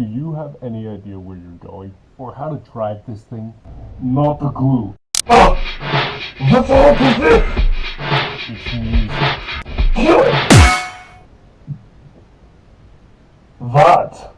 Do you have any idea where you're going? Or how to drive this thing? Not a clue. Ah, oh, what this? It's What?